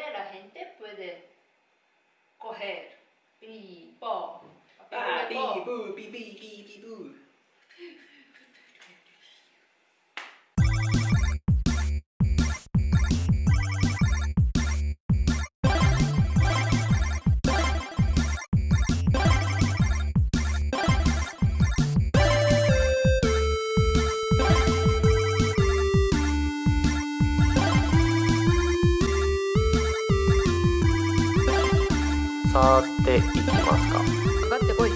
la gente puede coger y po, pi, po. pu, pi, pi, pi, pi, ていきますかかかってこい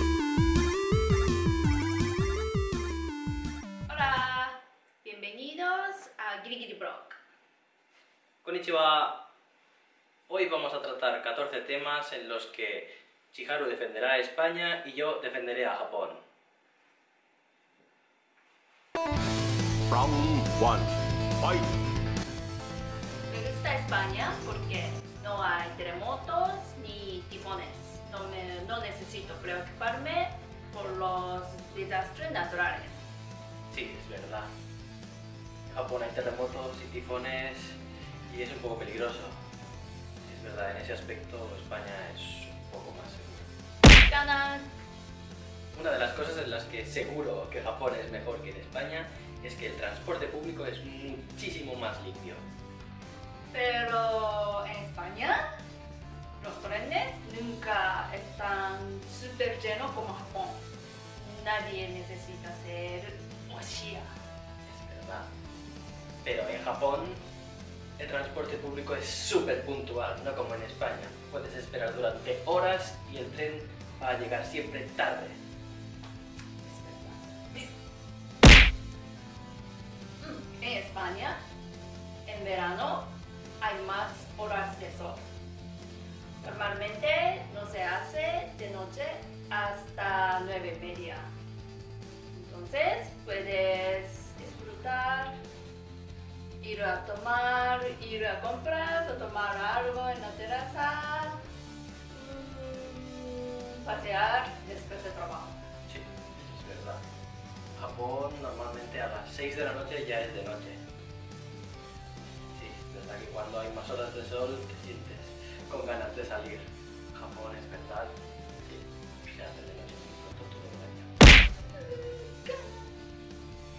Hola, bienvenidos a Giri Block. Konnichiwa. Hoy vamos a tratar 14 temas en los que Chiharu defenderá a España y yo defenderé a Japón. Round 1 Fight Me gusta España porque no hay terremotos ni tifones. No, me- no necesito preocuparme por los desastres naturales. Sí, es verdad. En Japón hay terremotos y tifones y es un poco peligroso. Es verdad, en ese aspecto España es un poco más seguro. Ganan. Una de las cosas en las que seguro que Japón es mejor que en España es que el transporte público es muchísimo más limpio. Pero en España los trenes nunca están súper llenos como Japón. Nadie necesita ser Oshia. Es verdad. Pero en Japón el transporte público es súper puntual, no como en España. Puedes esperar durante horas y el tren va a llegar siempre tarde. Mm, En España, en verano, hay más horas de sol. Normalmente no se hace de noche hasta nueve y media. Entonces puedes disfrutar, ir a tomar, ir a compras o tomar algo en la terraza, mm, pasear después de trabajo. Sí, eso es verdad. Japón normalmente a las 6 de la noche ya es de noche. Sí, es verdad que cuando hay más horas de sol te sientes con ganas de salir. Japón es. Sí, hace de noche.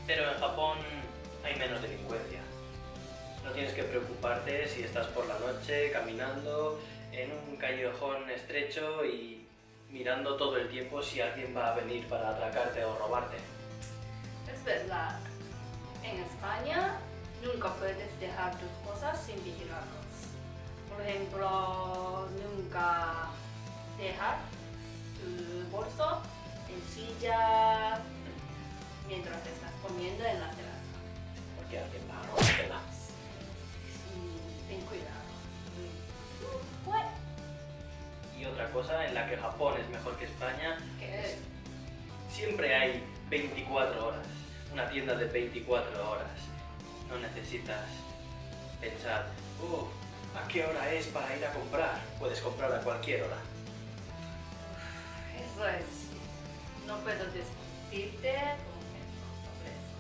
Pero en Japón hay menos delincuencia. No tienes que preocuparte si estás por la noche caminando en un callejón estrecho y mirando todo el tiempo si alguien va a venir para atracarte o robarte. Es verdad. En España nunca puedes dejar tus cosas sin vigilarlos. Por ejemplo, nunca dejar tu bolso en silla mientras estás comiendo en la terraza. Porque alguien va a. Mm, Ten cuidado. What? Y otra cosa en la que Japón es mejor que España, ¿Qué es? siempre hay 24 horas. Una tienda de 24 horas. No necesitas pensar, "Uh, ¿a qué hora es para ir a comprar? Puedes comprar a cualquier hora. Eso es. No puedo discutirte con eso, sobre eso.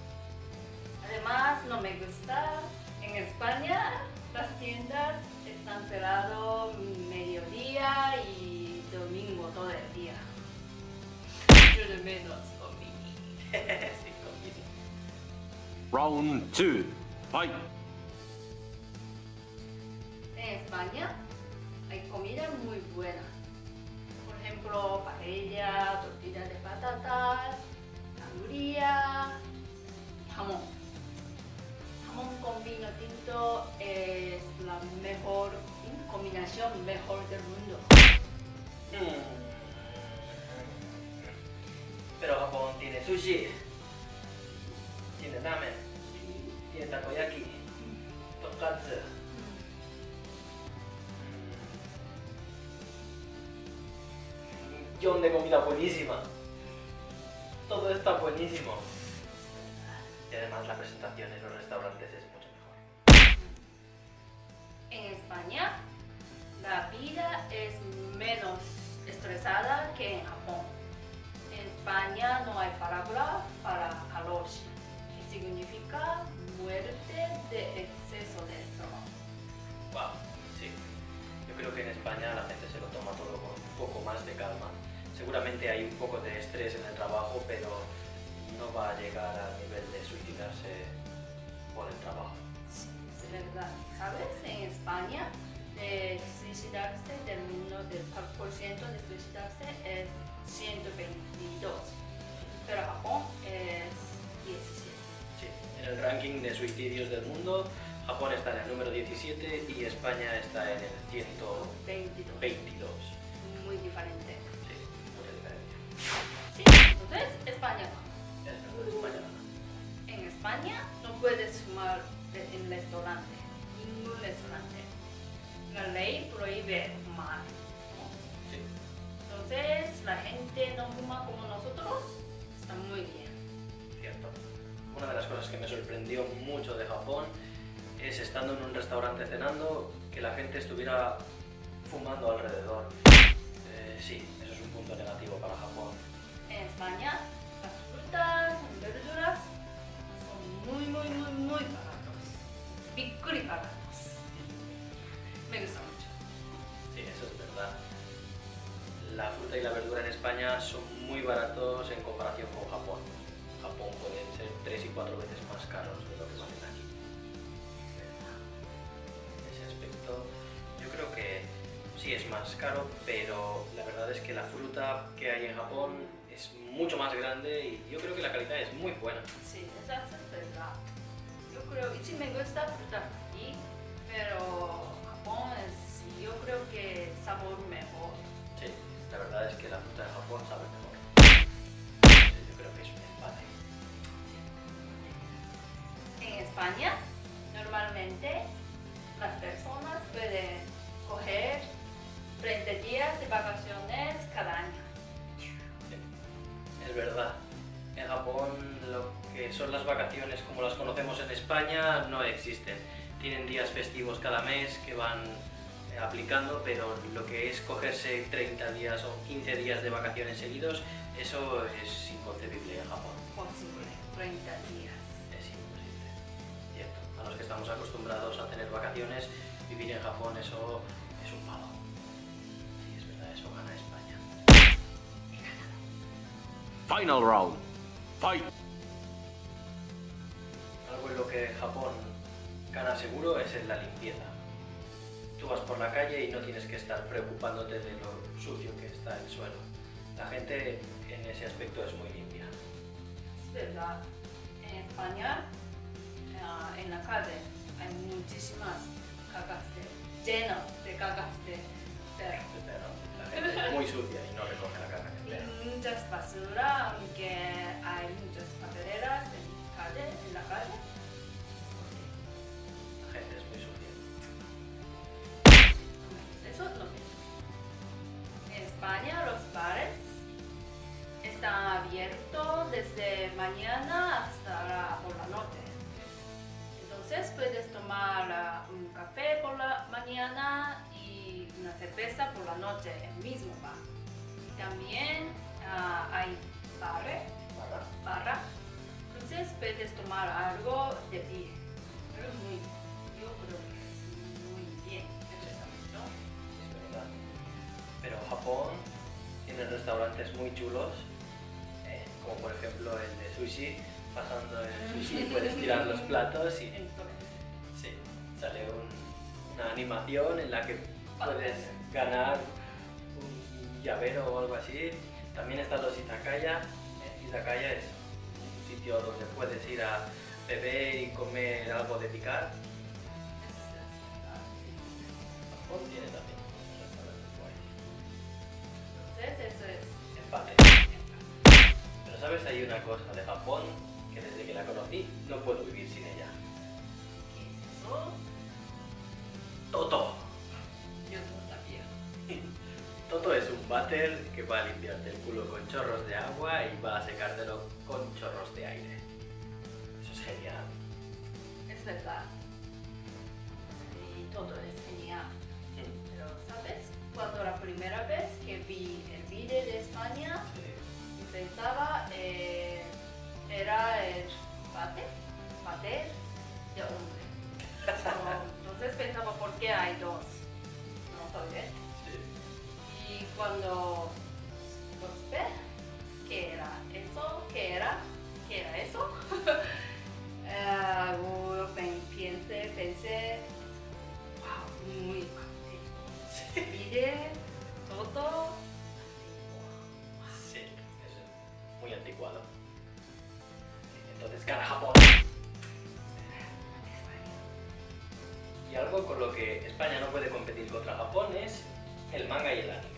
Además, no me gusta. En España, las tiendas están cerradas mediodía y domingo todo el día. Yo de menos comí. sí, conmigo. Round 2 Fight paella, tortillas de patatas, sangría, jamón. Jamón con vino tinto es la mejor combinación mejor del mundo. Mm. Pero Japón tiene sushi, de comida buenísima. Todo está buenísimo. Y además la presentación en los restaurantes es mucho mejor. En España, la vida es menos estresada que en Japón. En España no hay palabra para karoshi, que significa muerte de exceso de trabajo. Wow, sí. creo que en España la gente se lo toma todo con un poco más de calma. Seguramente hay un poco de estrés en el trabajo, pero no va a llegar al nivel de suicidarse por el trabajo. Sí, es verdad. ¿Sabes? En España, de suicidarse del mundo, del por ciento de suicidarse es 122. Pero Japón es 17. Sí, en el ranking de suicidios del mundo, Japón está en el número 17 y España está en el 122. 22. Restaurante cenando que la gente estuviera fumando alrededor. Eh, sí, eso es un punto negativo para Japón. En España las frutas y verduras son muy muy muy muy baratos. Bikkuri baratos. Me gusta mucho. Sí, eso es verdad. La fruta y la verdura en España son muy baratos en comparación con Japón. Japón pueden ser tres y cuatro veces más caros más caro, pero la verdad es que la fruta que hay en Japón es mucho más grande y yo creo que la calidad es muy buena. Sí, esa es verdad. Yo creo, y sí me gusta frutas aquí, pero Japón es, yo creo que sabor mejor. Sí, la verdad es que la fruta de Japón sabe mejor. Sí, Yo creo que es un empate. En España, vacaciones como las conocemos en España no existen. Tienen días festivos cada mes que van eh, aplicando, pero lo que es cogerse 30 días o 15 días de vacaciones seguidos, eso es inconcebible en Japón. Posible, 30 días. Es imposible. Cierto. A los que estamos acostumbrados a tener vacaciones, vivir en Japón eso es un palo. Sí, es verdad, eso gana España. Final round. Fight. Algo en lo que Japón gana seguro es en la limpieza. Tú vas por la calle y no tienes que estar preocupándote de lo sucio que está el suelo. La gente en ese aspecto es muy limpia. Es verdad. En España, ah, en la calle, hay muchísimas cagas de, llenas de cagas de perro. La gente es muy sucia y no recoge la caca que Y perro. muchas basura, aunque hay muchas papeleras en, calle, en la calle. Puedes tomar algo de pie. Pero muy, yo creo que es muy bien el pensamiento. Es verdad. Pero Japón tiene restaurantes muy chulos, eh, como por ejemplo el de sushi. Pasando el sushi puedes tirar los platos y sí, sale un- una animación en la que puedes ganar un llavero o algo así. También están los izakaya. Eh, Izakaya es sitio donde puedes ir a beber y comer algo de picar. Japón tiene también restaurantes guays. Entonces, eso es. Empate. Pero sabes, hay una cosa de Japón que desde que la conocí no puedo vivir sin ella. ¿Qué es eso? Toto es un váter que va a limpiarte el culo con chorros de agua y va a secártelo con chorros de aire. Eso es genial. Es verdad. Y todo es genial. Pero, ¿sabes? Cuando la primera vez que vi el vídeo de España, Sí. pensaba eh, era el bate, cuando ¿qué era eso? ¿Qué era? ¿Qué era eso? Eh, uh, pensé, pensé, wow, muy contento. Pide todo. Sí, es muy anticuado. Entonces, cara Japón. Y algo con lo que España no puede competir contra Japón es el manga y el anime.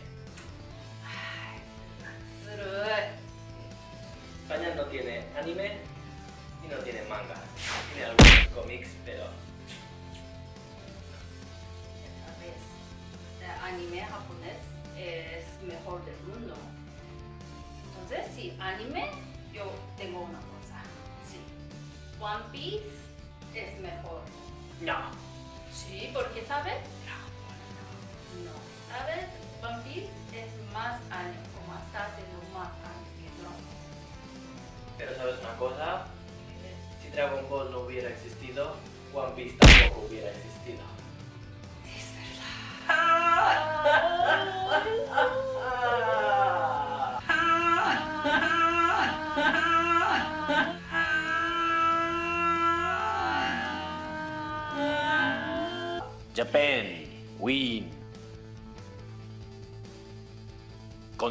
Mundo. Entonces, sí, anime, yo tengo una cosa. Sí. One Piece es mejor. no. Sí, porque ¿sabes? No. ¿Sabes? One Piece es más años, como está haciendo más años que Dragon Ball. Pero sabes una cosa, si Dragon Ball no hubiera existido, One Piece tampoco hubiera existido.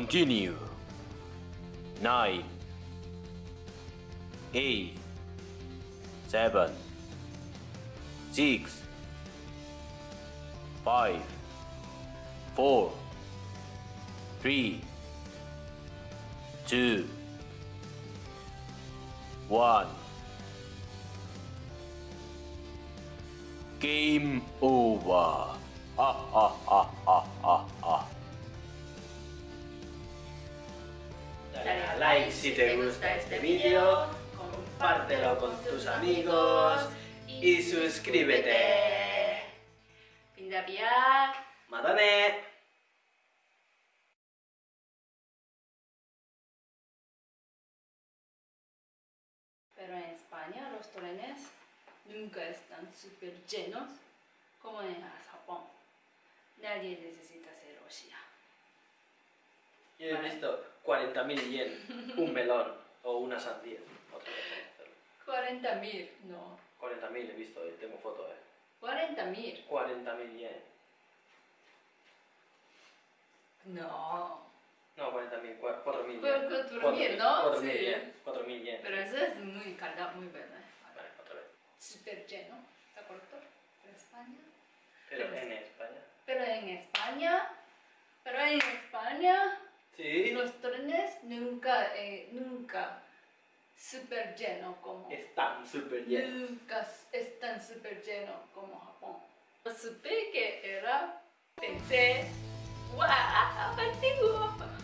continue. 9 8 7 6 5 4 3 2 1 Game over. Ah, ah, ah, ah, ah. Like si te gusta este vídeo, compártelo con tus amigos y suscríbete. Pindabiak. ¡Madane! Pero en España los trenes nunca están súper llenos como en Japón. Nadie necesita ser Rusia. Yo he visto 40.000 yen, un melón o una sandía. Otra vez, 40.000, no. 40.000 he visto, eh, tengo foto, eh. 40.000, 40.000 yen. no. No, 40.000, 4.000 Fue yen. 4.000, ¿no? 4.000 Sí. yen, 4.000 yen. Pero eso es muy calidad, muy buena. Vale, otra vez. Súper lleno, ¿está correcto? En España. Pero Pero en España. Pero en España, pero en España, Sí. los trenes nunca, eh, nunca súper llenos como. Están súper llenos. Nunca están súper llenos como Japón. Supe que era, pensé, ¡guau! ¡Antiguo!